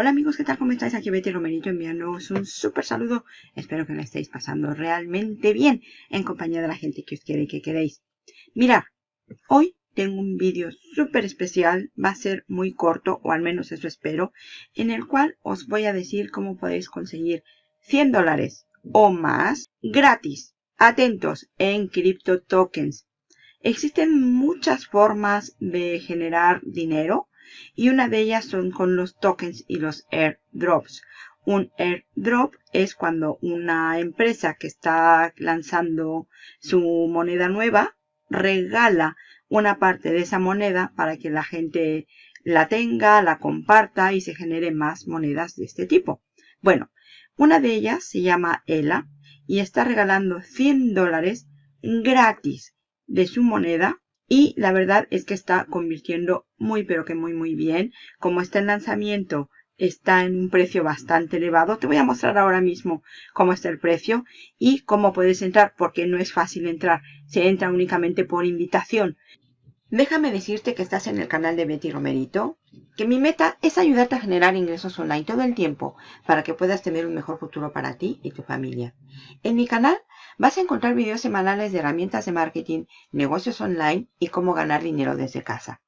Hola amigos, ¿qué tal? ¿Cómo estáis? Aquí Betty Romerito enviándoos un súper saludo. Espero que lo estéis pasando realmente bien en compañía de la gente que os quiere y que queréis. Mirad, hoy tengo un vídeo súper especial, va a ser muy corto, o al menos eso espero, en el cual os voy a decir cómo podéis conseguir 100 dólares o más gratis. Atentos en Crypto Tokens. Existen muchas formas de generar dinero y una de ellas son con los tokens y los airdrops. Un airdrop es cuando una empresa que está lanzando su moneda nueva regala una parte de esa moneda para que la gente la tenga, la comparta y se genere más monedas de este tipo. Bueno, una de ellas se llama ELA y está regalando 100 dólares gratis de su moneda y la verdad es que está convirtiendo muy pero que muy muy bien. Como está en lanzamiento, está en un precio bastante elevado. Te voy a mostrar ahora mismo cómo está el precio y cómo puedes entrar porque no es fácil entrar. Se entra únicamente por invitación. Déjame decirte que estás en el canal de Betty Romerito, que mi meta es ayudarte a generar ingresos online todo el tiempo para que puedas tener un mejor futuro para ti y tu familia. En mi canal vas a encontrar videos semanales de herramientas de marketing, negocios online y cómo ganar dinero desde casa.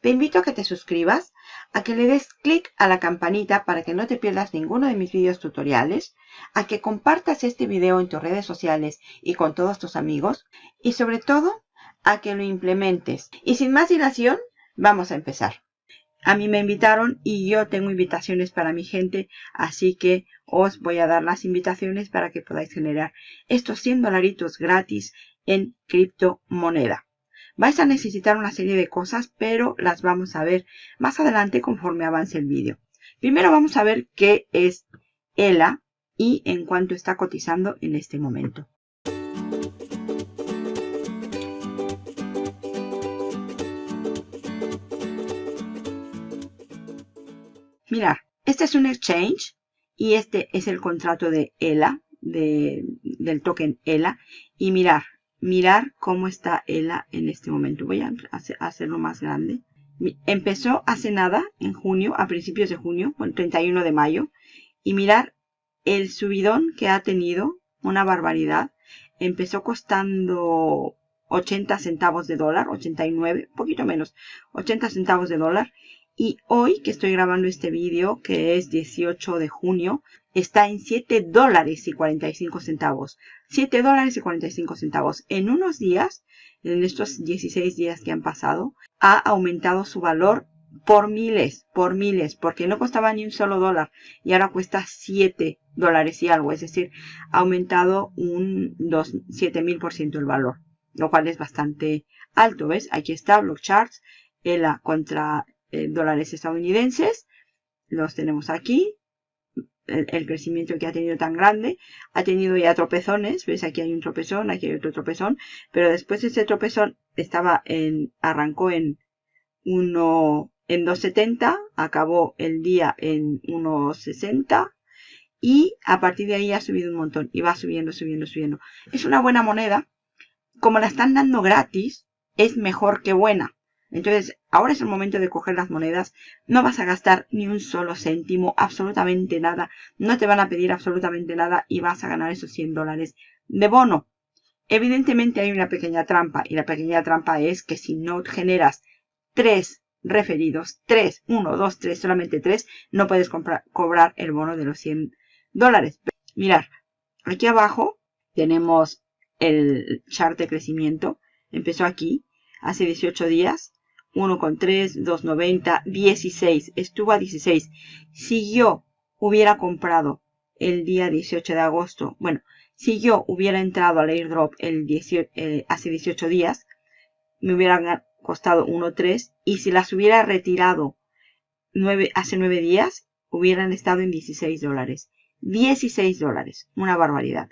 Te invito a que te suscribas, a que le des clic a la campanita para que no te pierdas ninguno de mis videos tutoriales, a que compartas este video en tus redes sociales y con todos tus amigos y sobre todo a que lo implementes. Y sin más dilación, vamos a empezar. A mí me invitaron y yo tengo invitaciones para mi gente, así que os voy a dar las invitaciones para que podáis generar estos 100 dolaritos gratis en criptomoneda. Vais a necesitar una serie de cosas, pero las vamos a ver más adelante conforme avance el vídeo. Primero vamos a ver qué es ELA y en cuánto está cotizando en este momento. Mirad, este es un exchange y este es el contrato de ELA, del token ELA. Y mirar, mirar cómo está ELA en este momento. Voy a hacerlo más grande. Empezó hace nada, en junio, a principios de junio, el 31 de mayo. Y mirar el subidón que ha tenido, una barbaridad. Empezó costando 80 centavos de dólar, 89, un poquito menos, 80 centavos de dólar. Y hoy que estoy grabando este vídeo, que es 18 de junio, está en 7 dólares y 45 centavos. 7 dólares y 45 centavos. En unos días, en estos 16 días que han pasado, ha aumentado su valor por miles, por miles, porque no costaba ni un solo dólar y ahora cuesta 7 dólares y algo, es decir, ha aumentado un 7000% el valor, lo cual es bastante alto, ¿ves? Aquí está Block Charts, ELA contra eh, dólares estadounidenses. Los tenemos aquí. El, crecimiento que ha tenido tan grande. Ha tenido ya tropezones. ¿Ves? Aquí hay un tropezón, aquí hay otro tropezón. Pero después ese tropezón estaba en, arrancó en 1, en 2.70. Acabó el día en 1.60. Y a partir de ahí ha subido un montón. Y va subiendo, subiendo, subiendo. Es una buena moneda. Como la están dando gratis, es mejor que buena. Entonces, ahora es el momento de coger las monedas. No vas a gastar ni un solo céntimo, absolutamente nada. No te van a pedir absolutamente nada y vas a ganar esos 100 dólares de bono. Evidentemente hay una pequeña trampa y la pequeña trampa es que si no generas tres referidos, tres, uno, dos, tres, solamente tres, no puedes cobrar el bono de los 100 dólares. Mirar, aquí abajo tenemos el chart de crecimiento. Empezó aquí hace 18 días 1,3, 2,90, 16. Estuvo a 16. Si yo hubiera comprado el día 18 de agosto, bueno, si yo hubiera entrado al airdrop el 18, eh, hace 18 días, me hubiera costado 1,3 y si las hubiera retirado 9, hace 9 días, hubieran estado en 16 dólares. 16 dólares, una barbaridad.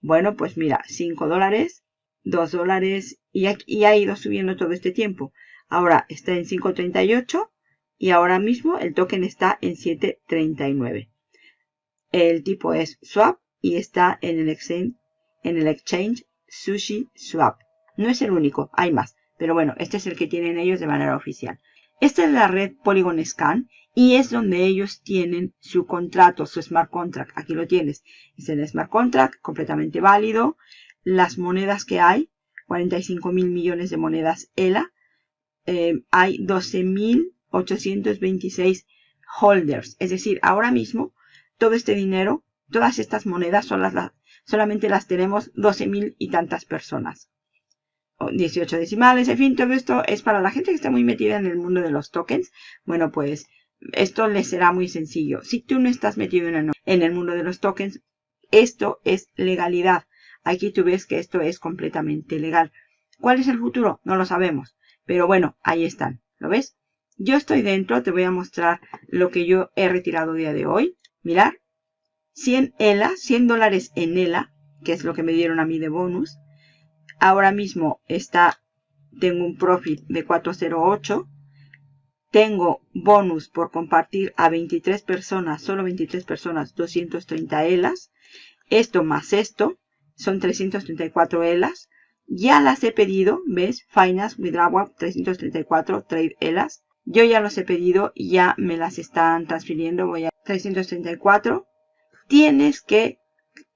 Bueno, pues mira, 5 dólares, 2 dólares y, y ha ido subiendo todo este tiempo. Ahora está en 5.38 y ahora mismo el token está en 7.39. El tipo es swap y está en el exchange, Sushi Swap. No es el único, hay más. Pero bueno, este es el que tienen ellos de manera oficial. Esta es la red Polygon Scan y es donde ellos tienen su contrato, su smart contract. Aquí lo tienes. Es el smart contract, completamente válido. Las monedas que hay, 45 mil millones de monedas ELA. Eh, hay 12.826 holders. Es decir, ahora mismo, todo este dinero, todas estas monedas son las, solamente las tenemos 12.000 y tantas personas. 18 decimales, en fin, todo esto es para la gente que está muy metida en el mundo de los tokens. Bueno, pues esto les será muy sencillo. Si tú no estás metido en el, mundo de los tokens, esto es legalidad. Aquí tú ves que esto es completamente legal. ¿Cuál es el futuro? No lo sabemos. Pero bueno, ahí están. ¿Lo ves? Yo estoy dentro. Te voy a mostrar lo que yo he retirado día de hoy. Mirar. 100 ELA, 100 dólares en ELA, que es lo que me dieron a mí de bonus. Ahora mismo está, tengo un profit de 408 tengo bonus por compartir a 23 personas, solo 23 personas, 230 ELAs. Esto más esto, son 334 ELAs. Ya las he pedido, ¿ves? Finance Withdrawal 334 Trade ELAs. Yo ya los he pedido y ya me las están transfiriendo. Voy a 334. Tienes que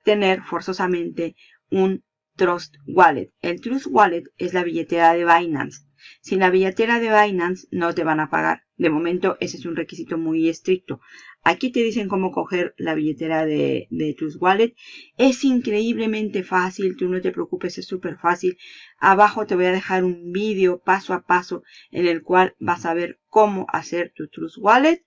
tener forzosamente un Trust Wallet. El Trust Wallet es la billetera de Binance. Sin la billetera de Binance no te van a pagar. De momento ese es un requisito muy estricto. Aquí te dicen cómo coger la billetera de, de Trust Wallet. Es increíblemente fácil, tú no te preocupes, es súper fácil. Abajo te voy a dejar un vídeo paso a paso en el cual vas a ver cómo hacer tu Trust Wallet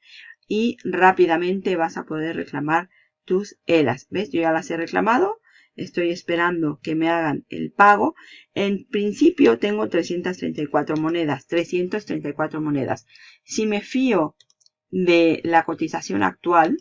y rápidamente vas a poder reclamar tus ELAs. ¿Ves? Yo ya las he reclamado. Estoy esperando que me hagan el pago. En principio tengo 334 monedas. 334 monedas. Si me fío de la cotización actual,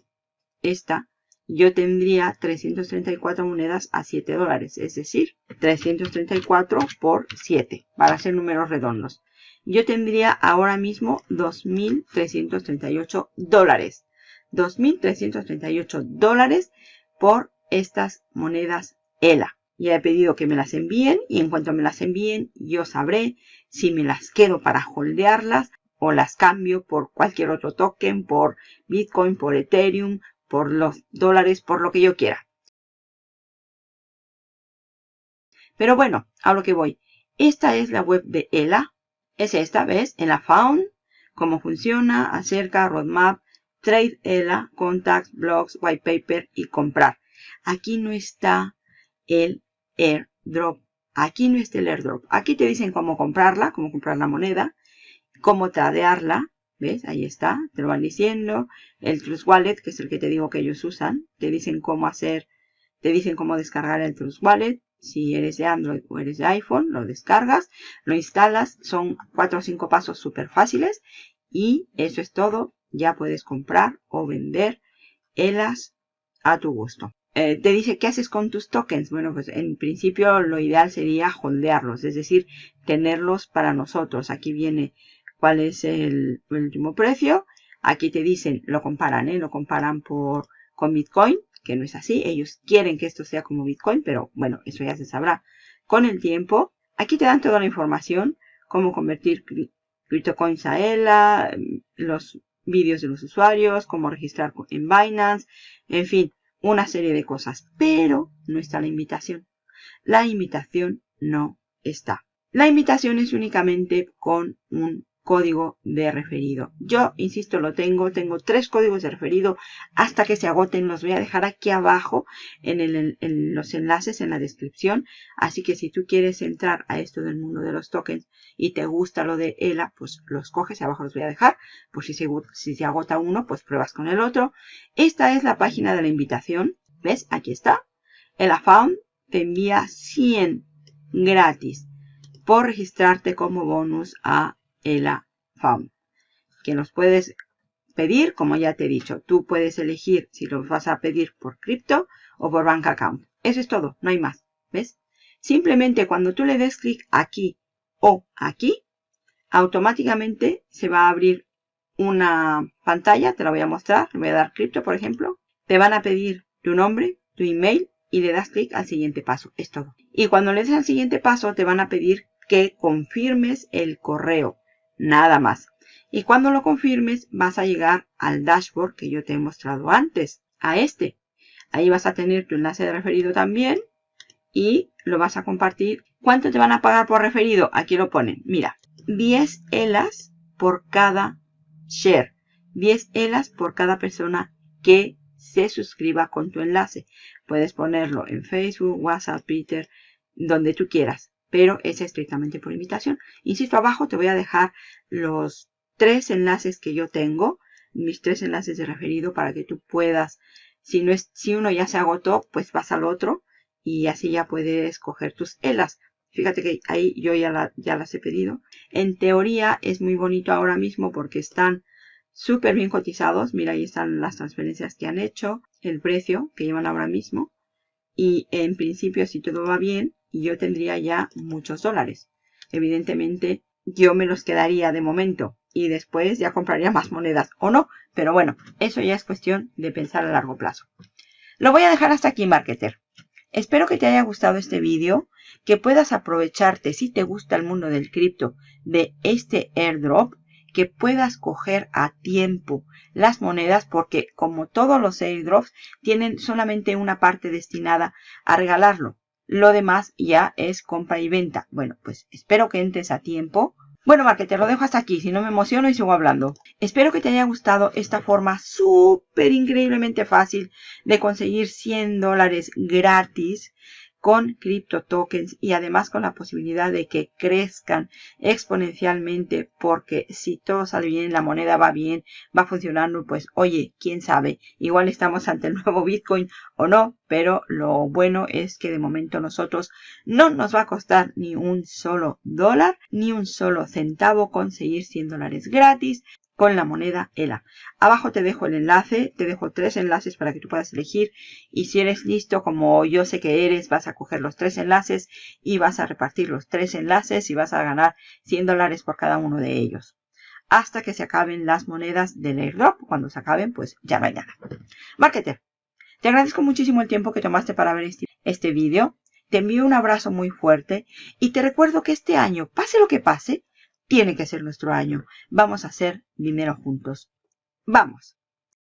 esta, yo tendría 334 monedas a 7 dólares. Es decir, 334 por 7, para hacer números redondos. Yo tendría ahora mismo 2.338 dólares. 2.338 dólares por estas monedas ELA. Ya he pedido que me las envíen y en cuanto me las envíen yo sabré si me las quedo para holdearlas o las cambio por cualquier otro token, por Bitcoin, por Ethereum, por los dólares, por lo que yo quiera. Pero bueno, a lo que voy. Esta es la web de ELA. Es esta, ¿ves? En la Found, cómo funciona, acerca, roadmap, trade ELA, contacts, blogs, white paper y comprar. Aquí no está el airdrop. Aquí no está el airdrop. Aquí te dicen cómo comprarla, cómo comprar la moneda, cómo tradearla. ¿Ves? Ahí está. Te lo van diciendo. El Trust Wallet, que es el que te digo que ellos usan. Te dicen cómo hacer, te dicen cómo descargar el Trust Wallet. Si eres de Android o eres de iPhone, lo descargas, lo instalas. Son cuatro o cinco pasos súper fáciles. Y eso es todo. Ya puedes comprar o vender ELAS a tu gusto. Eh, te dice qué haces con tus tokens. Bueno, pues en principio lo ideal sería holdearlos, es decir, tenerlos para nosotros. Aquí viene cuál es el, último precio. Aquí te dicen, lo comparan, ¿eh? Lo comparan por, con Bitcoin, que no es así. Ellos quieren que esto sea como Bitcoin, pero bueno, eso ya se sabrá con el tiempo. Aquí te dan toda la información, cómo convertir CryptoCoins a ELA, los vídeos de los usuarios, cómo registrar en Binance, en fin, una serie de cosas, pero no está la invitación. La invitación no está. La invitación es únicamente con un código de referido. Yo, insisto, lo tengo. Tengo tres códigos de referido hasta que se agoten. Los voy a dejar aquí abajo en, los enlaces en la descripción. Así que si tú quieres entrar a esto del mundo de los tokens y te gusta lo de ELA, pues los coges. Abajo los voy a dejar. Pues si se, si se agota uno, pues pruebas con el otro. Esta es la página de la invitación. ¿Ves? Aquí está. El Found te envía 100 gratis por registrarte como bonus a ELA Found. Que nos puedes pedir, como ya te he dicho. Tú puedes elegir si lo vas a pedir por cripto o por bank account. Eso es todo, no hay más. ¿Ves? Simplemente cuando tú le des clic aquí o aquí, automáticamente se va a abrir una pantalla, te la voy a mostrar, le voy a dar cripto por ejemplo. Te van a pedir tu nombre, tu email y le das clic al siguiente paso. Es todo. Y cuando le des al siguiente paso te van a pedir que confirmes el correo nada más. Y cuando lo confirmes vas a llegar al dashboard que yo te he mostrado antes, a este. Ahí vas a tener tu enlace de referido también y lo vas a compartir. ¿Cuánto te van a pagar por referido? Aquí lo ponen. Mira, 10 ELAS por cada share. 10 ELAS por cada persona que se suscriba con tu enlace. Puedes ponerlo en Facebook, WhatsApp, Twitter, donde tú quieras, pero es estrictamente por invitación. Insisto, abajo te voy a dejar los tres enlaces que yo tengo, mis tres enlaces de referido para que tú puedas, si, no es, si uno ya se agotó, pues vas al otro y así ya puedes coger tus ELAS. Fíjate que ahí yo ya, ya las he pedido. En teoría es muy bonito ahora mismo porque están súper bien cotizados. Mira, ahí están las transferencias que han hecho, el precio que llevan ahora mismo. Y en principio, si todo va bien, yo tendría ya muchos dólares. Evidentemente, yo me los quedaría de momento y después ya compraría más monedas o no. Pero bueno, eso ya es cuestión de pensar a largo plazo. Lo voy a dejar hasta aquí, marketer. Espero que te haya gustado este vídeo, que puedas aprovecharte si te gusta el mundo del cripto de este airdrop, que puedas coger a tiempo las monedas porque como todos los airdrops tienen solamente una parte destinada a regalarlo. Lo demás ya es compra y venta. Bueno, pues espero que entres a tiempo bueno, Marquete, lo dejo hasta aquí, si no me emociono y sigo hablando. Espero que te haya gustado esta forma súper increíblemente fácil de conseguir 100 dólares gratis con cripto tokens y además con la posibilidad de que crezcan exponencialmente porque si todo sale bien, la moneda va bien, va funcionando, pues oye, quién sabe, igual estamos ante el nuevo Bitcoin o no, pero lo bueno es que de momento nosotros no nos va a costar ni un solo dólar, ni un solo centavo conseguir 100 dólares gratis con la moneda ELA. Abajo te dejo el enlace, te dejo tres enlaces para que tú puedas elegir y si eres listo como yo sé que eres, vas a coger los tres enlaces y vas a repartir los tres enlaces y vas a ganar 100 dólares por cada uno de ellos. Hasta que se acaben las monedas del airdrop. Cuando se acaben, pues ya no hay nada. Marketer, te agradezco muchísimo el tiempo que tomaste para ver este, este vídeo. Te envío un abrazo muy fuerte y te recuerdo que este año, pase lo que pase, tiene que ser nuestro año. Vamos a hacer dinero juntos. ¡Vamos!